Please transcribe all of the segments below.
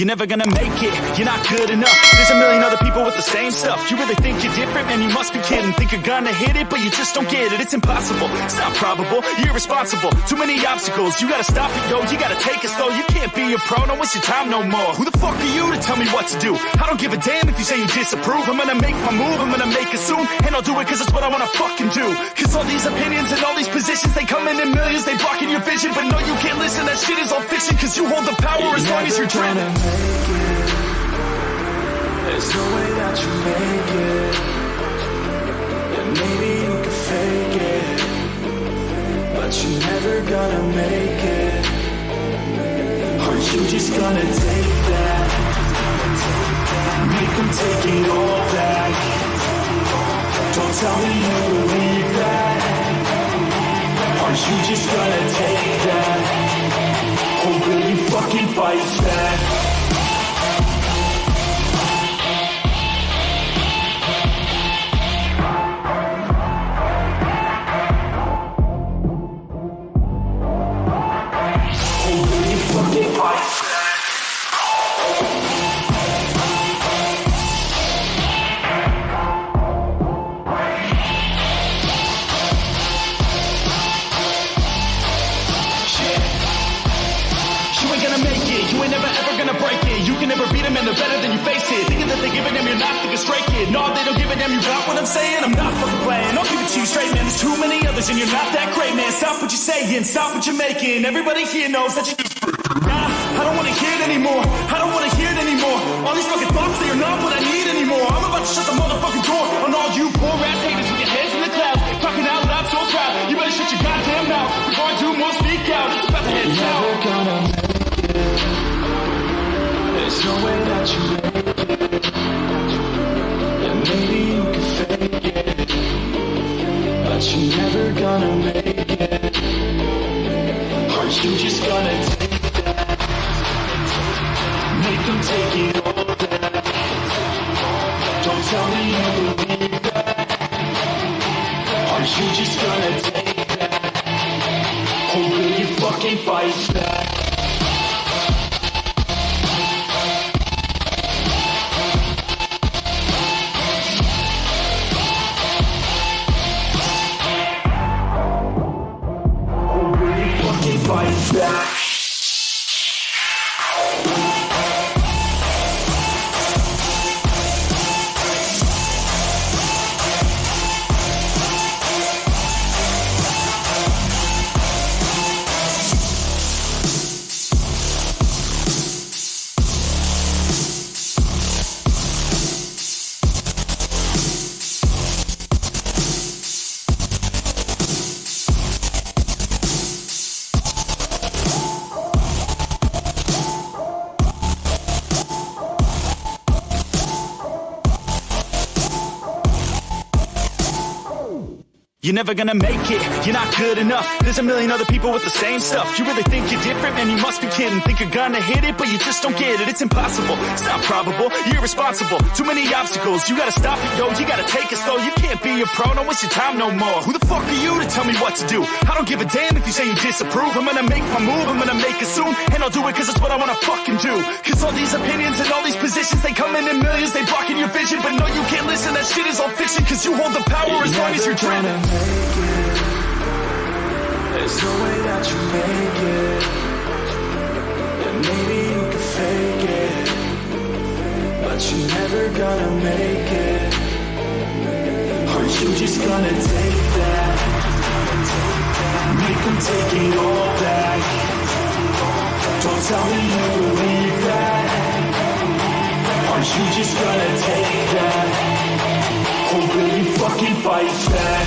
You're never gonna make it, you're not good enough. There's a million other people with the same stuff. You really think you're different? Man, you must be kidding. Think you're gonna hit it, but you just don't get it. It's impossible, it's not probable, you're irresponsible. Too many obstacles, you gotta stop it, yo. You gotta take it slow, you can't be a pro. Don't waste your time no more. Who the fuck are you to tell me what to do? I don't give a damn if you say you disapprove. I'm gonna make my move, I'm gonna make it soon. And I'll do it cause it's what I wanna fucking do. Cause all these opinions and all these positions They come in in millions, they blocking your vision. But no, you can't listen, that shit is all fiction Cause you hold the power as long as you're dreaming there's no way that you make it And maybe you can fake it But you're never gonna make it Are you just gonna take that? Make them take it all back Don't tell me you believe that Are you just gonna take that? Or will you fucking fight back? Stop what I'm saying? I'm not fucking playing. I'll give it to you straight, man. There's too many others, and you're not that great man stop what you're saying, stop what you're making. Everybody here knows that you just Nah, I don't wanna hear it anymore. I don't wanna hear it anymore. All these fucking thoughts, they are not what I need anymore. I'm about to shut the motherfucking door on all you poor ass haters You're never gonna make it. Are you just gonna take that? Make them take it all back. Don't tell me you believe that. Are you just gonna You're never gonna make it, you're not good enough. There's a million other people with the same stuff. You really think you're different? Man, you must be kidding. Think you're gonna hit it, but you just don't get it. It's impossible, it's not probable, you're irresponsible. Too many obstacles, you gotta stop it, yo. You gotta take it slow, you can't be a pro. Don't waste your time no more. Who the fuck are you to tell me what to do? I don't give a damn if you say you disapprove. I'm gonna make my move, I'm gonna make it soon. And I'll do it cause it's what I wanna fucking do. Cause all these opinions and all these positions They come in in millions, they blocking your vision. But no, you can't listen, that shit is all fiction Cause you hold the power as long as you're dreaming there's no way that you make it And maybe you can fake it But you're never gonna make it Are you just gonna take that Make them take it all back Don't tell me you believe that Are you just gonna take that? Or will you fucking fight back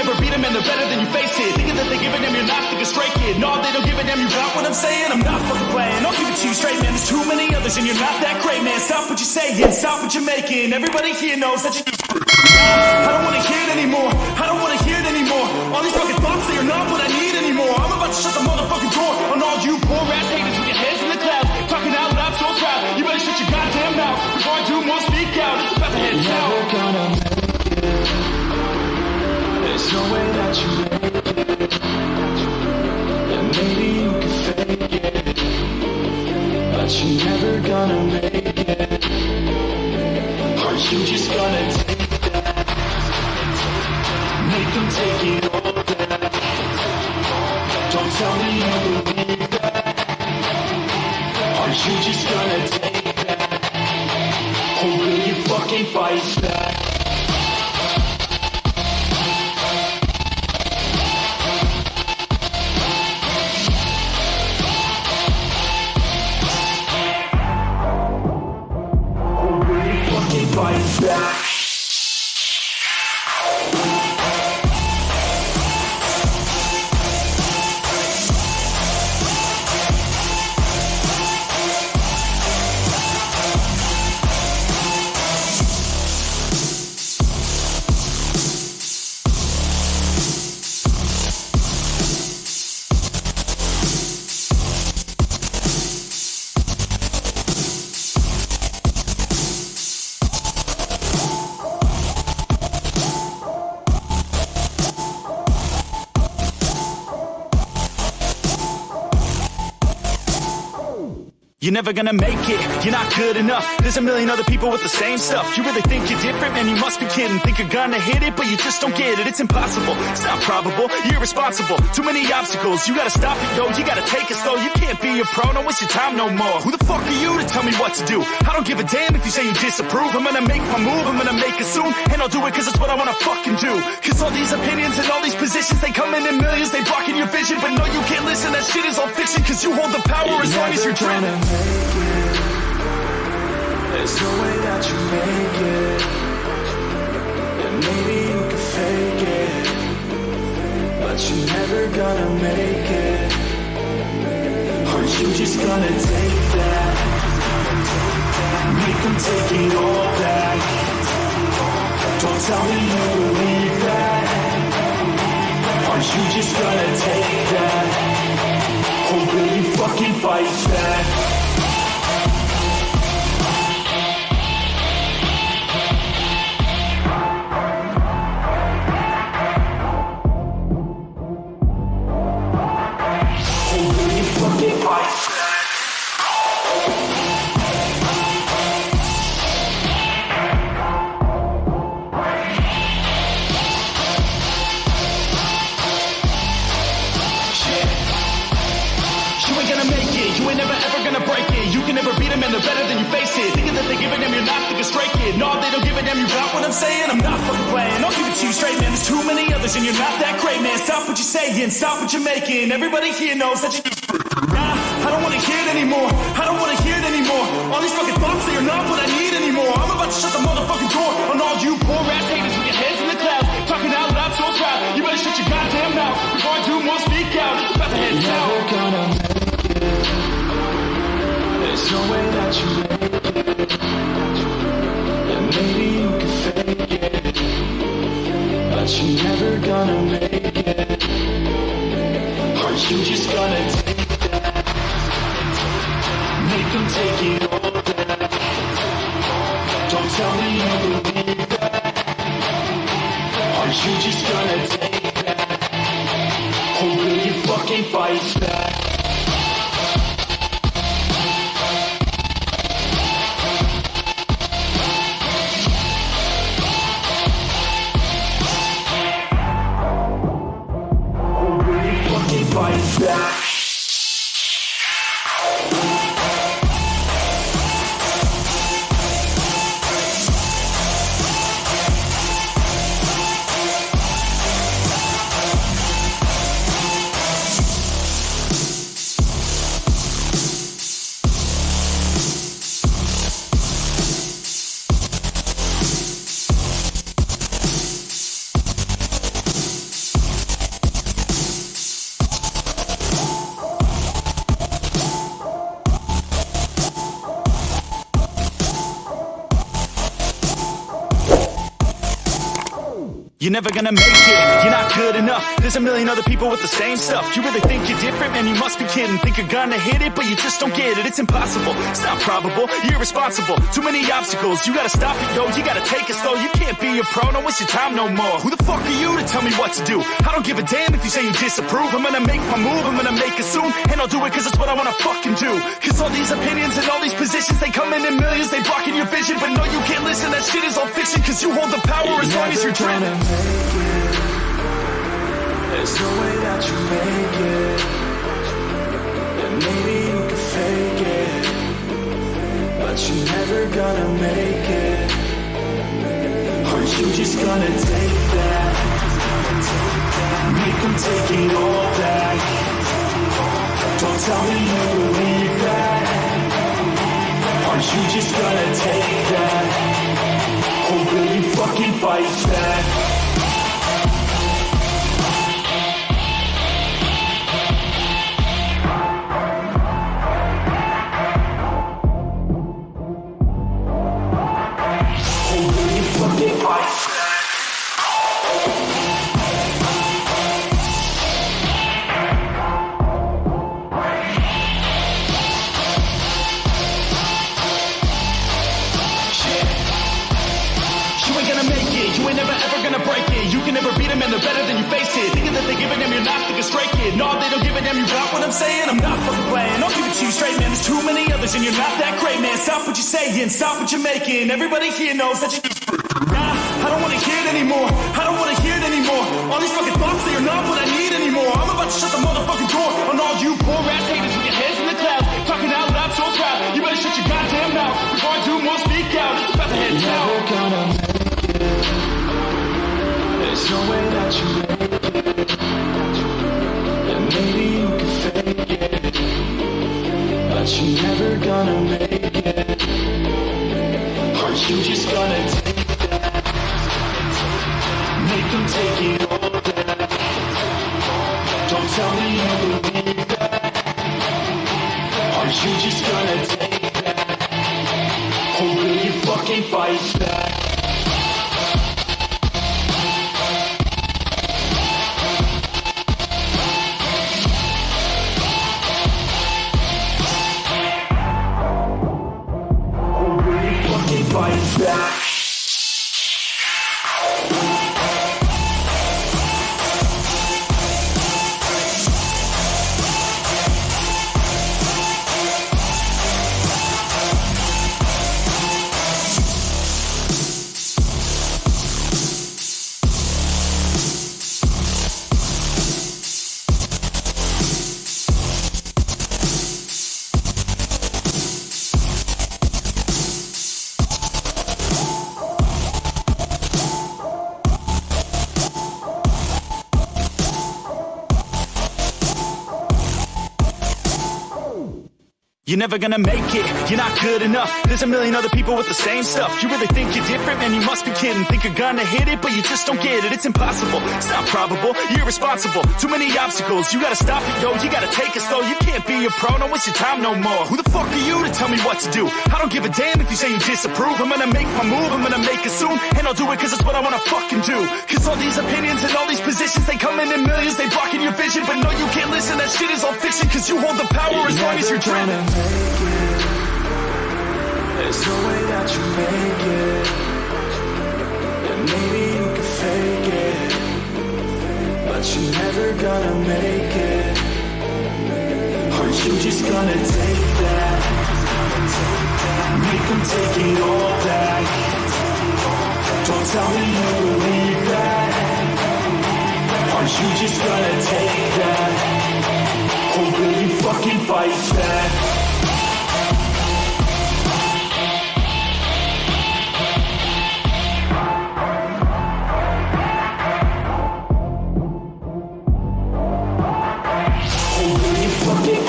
never beat them and they're better than you face it. Thinking that they're giving them, you're not thinking straight, kid. No, they don't give a damn, you got what I'm saying? I'm not fucking playing. I'll give it to you straight, man. There's too many others and you're not that great, man. Stop what you're saying, stop what you're making. Everybody here knows that you. I don't wanna hear it anymore. I don't wanna hear it anymore. All these fucking thoughts, they are not what I need anymore. I'm about to shut the motherfucking door on all you poor ass haters you made it. Maybe you can fake it, but you never gonna make it. Are you just gonna You're never gonna make it, you're not good enough. There's a million other people with the same stuff. You really think you're different, man, you must be kidding. Think you're gonna hit it, but you just don't get it. It's impossible, it's not probable, you're irresponsible. Too many obstacles, you gotta stop it, yo. You gotta take it slow, you can't be a pro. Don't waste your time no more. Who the fuck are you to tell me what to do? I don't give a damn if you say you disapprove. I'm gonna make my move, I'm gonna make it soon. And I'll do it cause it's what I wanna fucking do. Cause all these opinions and all these positions They come in in millions, they blocking your vision. But no, you can't listen, that shit is all fiction Cause you hold the power as long as you're dreaming make it. There's no way that you make it. And maybe you can fake it. But you're never gonna make it. Are you just gonna take that? Make them take it all back. Don't tell me you believe that. Are you just gonna take that? Or will you fucking fight back? And they're better than you're not thinking straight it. No, they don't give a damn. You got what I'm saying, I'm not fucking playing. Don't give it to you straight, man. There's too many others, and you're not that great man Stop what you're saying, stop what you're making Everybody here knows that you I don't wanna hear it anymore I don't wanna hear it anymore All these fucking thoughts, they are not what I need anymore I'm about to shut the motherfucking door On all you poor ass haters with your heads in the clouds Talking out loud so proud You better shut your goddamn mouth Before I do more speak out It's about to head Never gonna make it. There's no way that you make it. And maybe you can fake it. But you're never gonna make it. Are you just gonna Don't tell me you believe that. Are you just gonna take? Or will you fucking fight back? Or will you fucking fight back? Never gonna make you're There's a million other people with the same stuff. You really think you're different? Man, you must be kidding. Think you're gonna hit it, but you just don't get it. It's impossible, it's not probable, you're irresponsible. Too many obstacles, you gotta stop it, yo. You gotta take it slow, you can't be a pro. Don't waste your time no more. Who the fuck are you to tell me what to do? I don't give a damn if you say you disapprove. I'm gonna make my move, I'm gonna make it soon. And I'll do it cause it's what I wanna fucking do. Cause all these opinions and all these positions They come in in millions, they blocking your vision. But no, you can't listen, that shit is all fiction Cause you hold the power as long as you're dreaming There's no way that you make it. And maybe you can fake it. But you're never gonna make it. Aren't you just gonna take that? Make them take it all back. Don't tell me you believe that. Aren't you just gonna take that? Or will you fucking fight back and they're better than you're not give it them. You got what I'm saying? I'm not playing. Don't give it to you straight, man. There's too many others, and you're not that great man Stop what you're saying, stop what you're making Everybody here knows that you I don't wanna hear it anymore I don't wanna hear it anymore All these fucking thoughts, they are not what I need anymore I'm about to shut the motherfucking door On all you poor ass haters with your heads in the clouds Talking out loud so proud You better shut your goddamn mouth Before I do more speak out It's about to head south never gonna make it. There's no way that you make it. And maybe you can fake it. But you're never gonna make it. Aren't you just gonna? Make them take it all back. Don't tell me you believe that. Aren't you just You're never gonna make it, you're not good enough. There's a million other people with the same stuff. You really think you're different? Man, you must be kidding. Think you're gonna hit it, but you just don't get it. It's impossible, it's not probable, you're irresponsible. Too many obstacles, you gotta stop it, yo. You gotta take it slow, you can't be a pro. Don't waste your time no more. Who the fuck are you to tell me what to do? I don't give a damn if you say you disapprove. I'm gonna make my move, I'm gonna make it soon. And I'll do it cause it's what I wanna fucking do. Cause all these opinions and all these positions They come in in millions, they blocking your vision. But no, you can't listen, that shit is all fiction Cause you hold the power as long as you're dreaming It. There's no way that you make it. And maybe you can fake it. But you're never gonna make it. Aren't you just gonna take that? Make them take it all back. Don't tell me you believe that. Aren't you just gonna take that? Or will you fucking fight back? And they're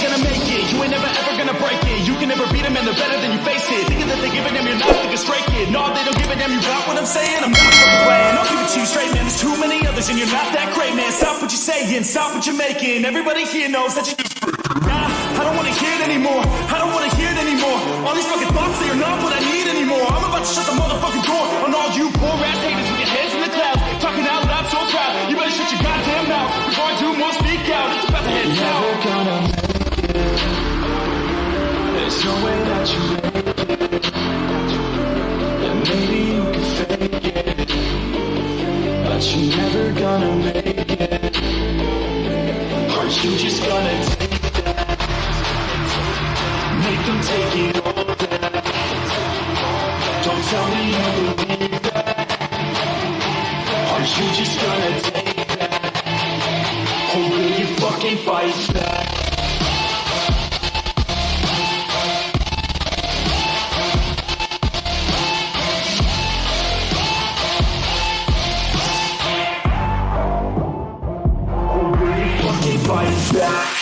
gonna make it. You ain't never ever gonna break it. You can never beat him and the better than you're not thinking straight it. No they don't give a damn. You got what I'm saying? I'm gonna go away Don't give it to you straight man. There's too many others and you're not that great man. Stop what you're saying, stop what you're making. Everybody here knows that you don't wanna hear it anymore. I don't wanna hear it anymore. All these fucking thoughts, they are not what I need anymore. I'm about to shut the motherfucking door On all you poor ass haters with your heads in the clouds Talking out loud so proud. You better shut your goddamn mouth Before I do more speak out. It's about to head Never south. gonna make it. There's no way that you tell me you believe that. Are you just gonna take that? Or will you fucking fight back? Or will you fucking fight back?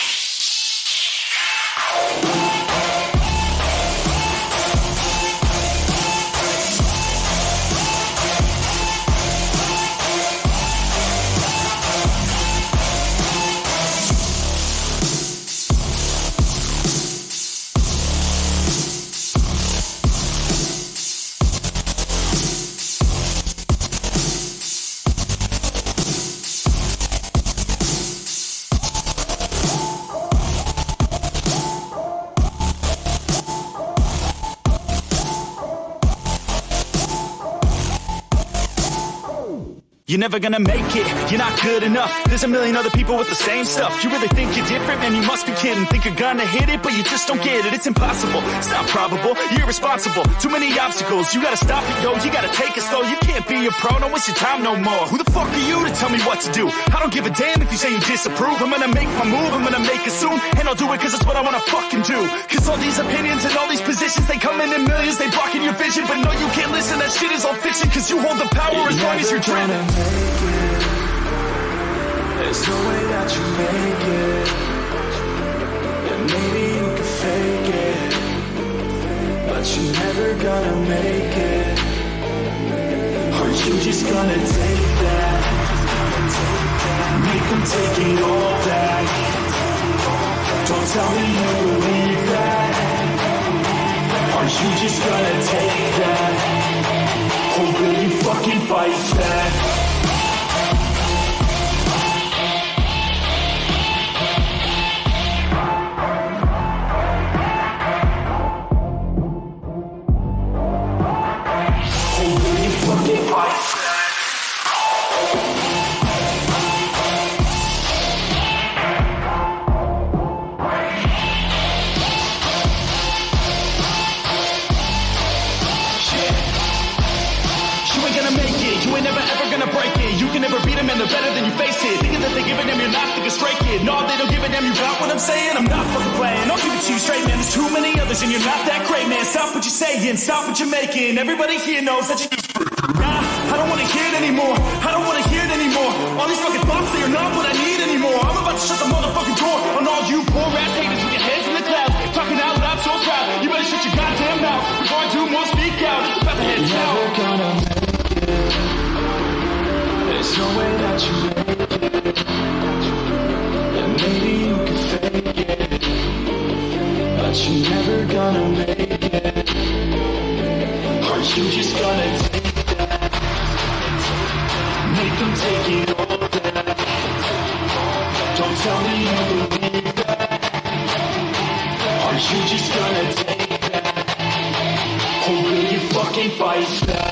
You're never gonna make it, you're not good enough. There's a million other people with the same stuff. You really think you're different? Man, you must be kidding. Think you're gonna hit it, but you just don't get it. It's impossible, it's not probable, you're irresponsible. Too many obstacles, you gotta stop it, yo. You gotta take it slow, you can't be a pro. Don't waste your time no more. Who the fuck are you to tell me what to do? I don't give a damn if you say you disapprove. I'm gonna make my move, I'm gonna make it soon. And I'll do it cause it's what I wanna fucking do. Cause all these opinions and all these positions They come in in millions, they blocking your vision. But no, you can't listen, that shit is all fiction Cause you hold the power as long as you're dreaming it. There's no way that you make it. And maybe you can fake it. But you're never gonna make it. Are you just gonna take that? Make them take it all back. Don't tell me you believe that. Are you just gonna take that? Or will you fucking fight thinking No, they don't give a damn, you got what I'm saying? I'm not fucking playing, I'll give it to you straight man. There's too many others and you're not that great man. Stop what you're saying, stop what you're making. Everybody here knows that you Nah, I don't wanna hear it anymore. I don't wanna hear it anymore. All these fucking thoughts, they are not what I need anymore. I'm about to shut the motherfucking door On all you poor ass haters with your heads in the clouds. Talking out loud so proud. You better shut your goddamn mouth Before I do more speak out. It's about to head Never gonna make it. There's no way that you make it. It. But you're never gonna make it. Are you just gonna take that? Make them take it all back. Don't tell me you believe that. Are you just gonna take that? Or will you fucking fight back?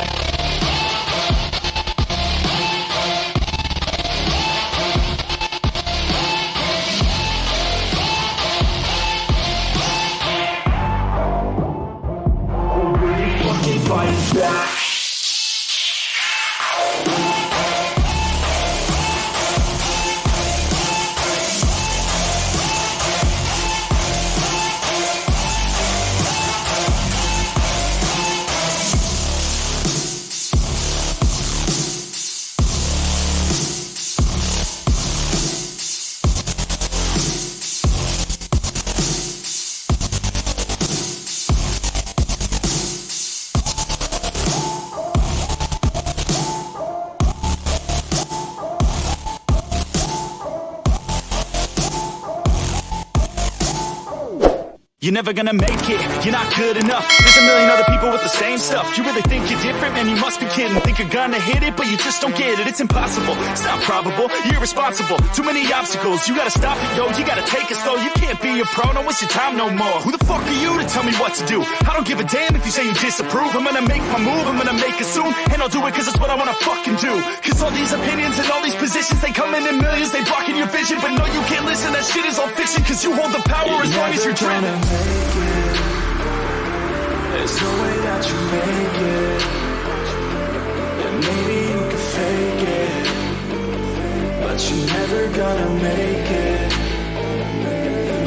You're never gonna make it, you're not good enough. There's a million other people with the same stuff. You really think you're different? Man, you must be kidding. Think you're gonna hit it, but you just don't get it. It's impossible, it's not probable, you're irresponsible. Too many obstacles, you gotta stop it, yo. You gotta take it slow, you can't be a pro. Don't waste your time no more. Who the fuck are you to tell me what to do? I don't give a damn if you say you disapprove. I'm gonna make my move, I'm gonna make it soon. And I'll do it cause it's what I wanna fucking do. Cause all these opinions and all these positions They come in in millions, they blocking your vision. But no, you can't listen, that shit is all fiction. Cause you hold the power as long as you're dreaming. There's no way that you make it. And maybe you can fake it. But you're never gonna make it.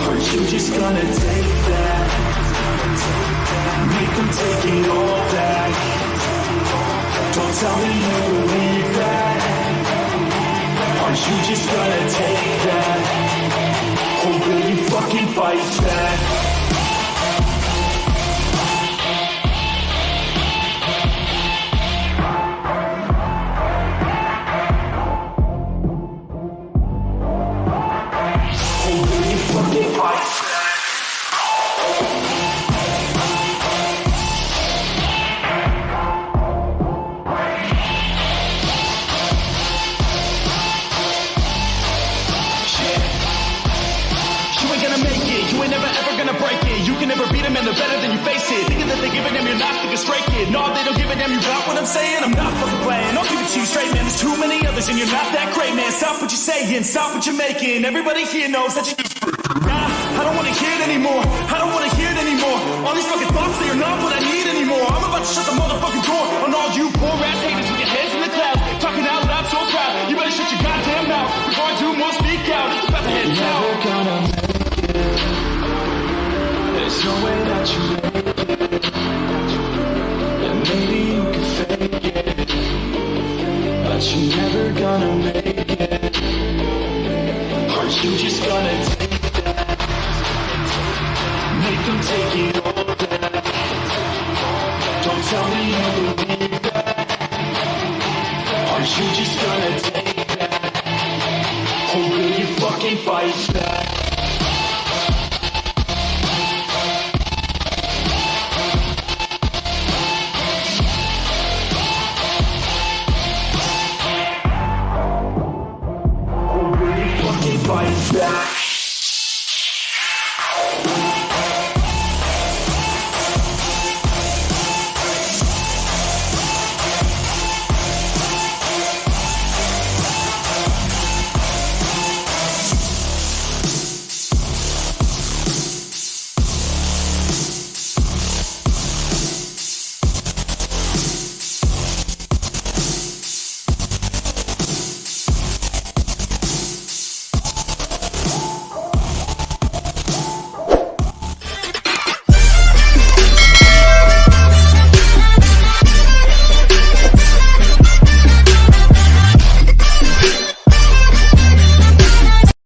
Aren't you just gonna take that Make them take it all back. Don't tell me you believe that Aren't you just gonna take that? Or will you fucking fight back No, they don't give a damn, you got what I'm saying? I'm not fucking playing, I'll give it to you straight, man. There's too many others and you're not that great, man. Stop what you're saying, stop what you're making. Everybody here knows that you just Nah, I don't wanna hear it anymore. I don't wanna hear it anymore. All these fucking thoughts, they are not what I need anymore. I'm about to shut the motherfucking door On all you poor ass haters with your heads in the clouds Talking out loud so proud. You better shut your goddamn mouth Before I do more, you're never gonna make it. Aren't you just gonna take that? Make them take it